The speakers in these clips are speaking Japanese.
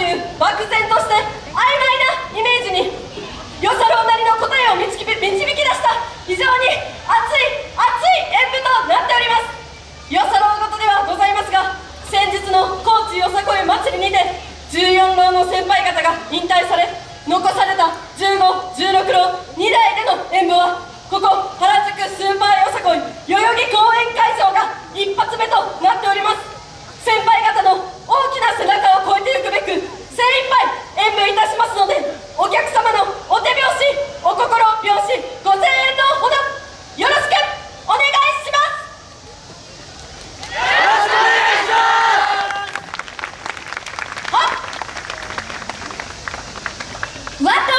という漠然として曖昧なイメージに与謝郎なりの答えを導き導き出した非常に熱い熱い演舞となっております。与謝郎事ではございますが先日の高知よさこい祭りにて14郎の先輩方が引退され残された1516郎2代での演舞はここ原宿スーパーよさこい Let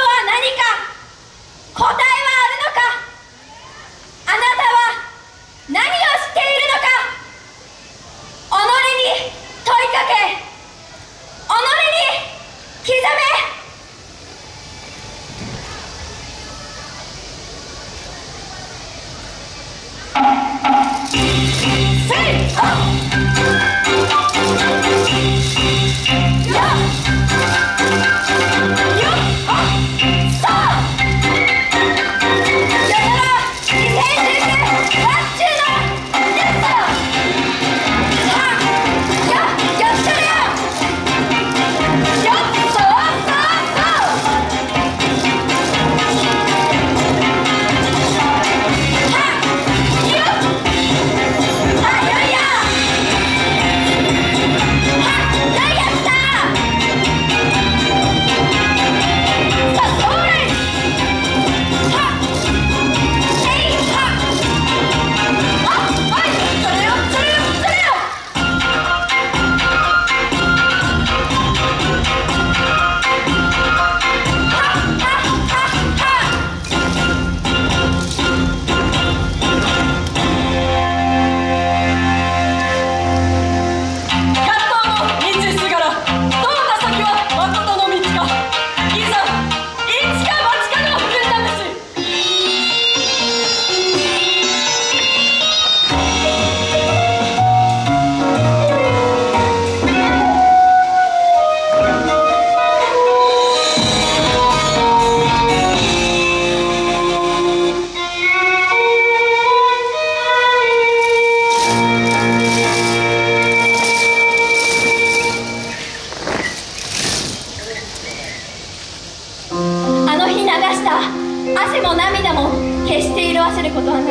して色あせることはなく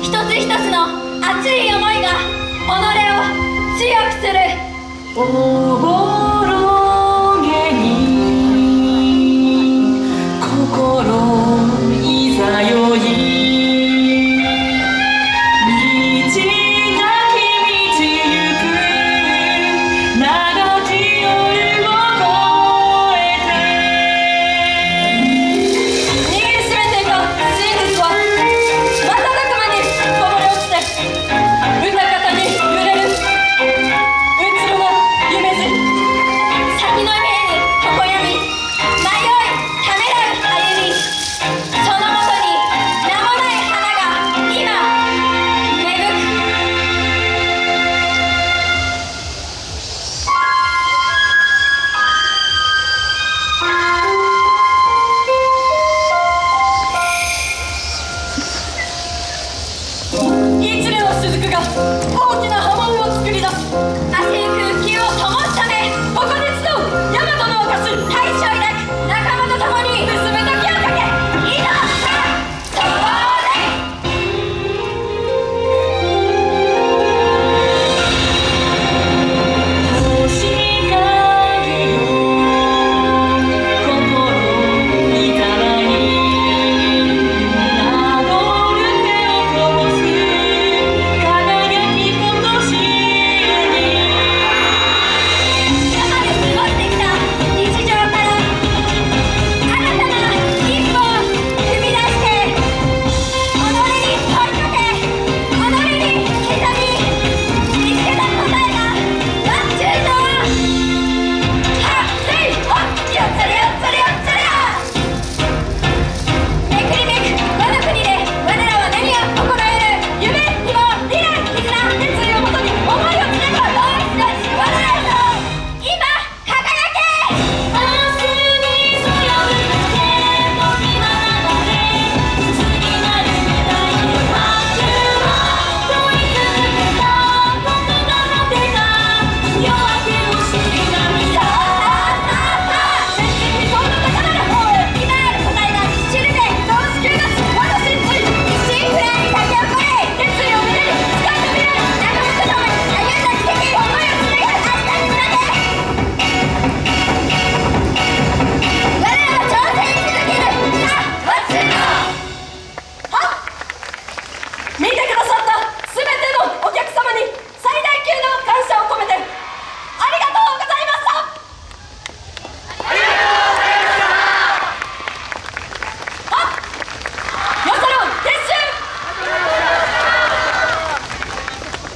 一つ一つの熱い思いが己を強くする。イ年レの雫が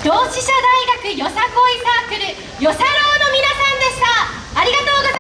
同志社大学よさこいサークルよさ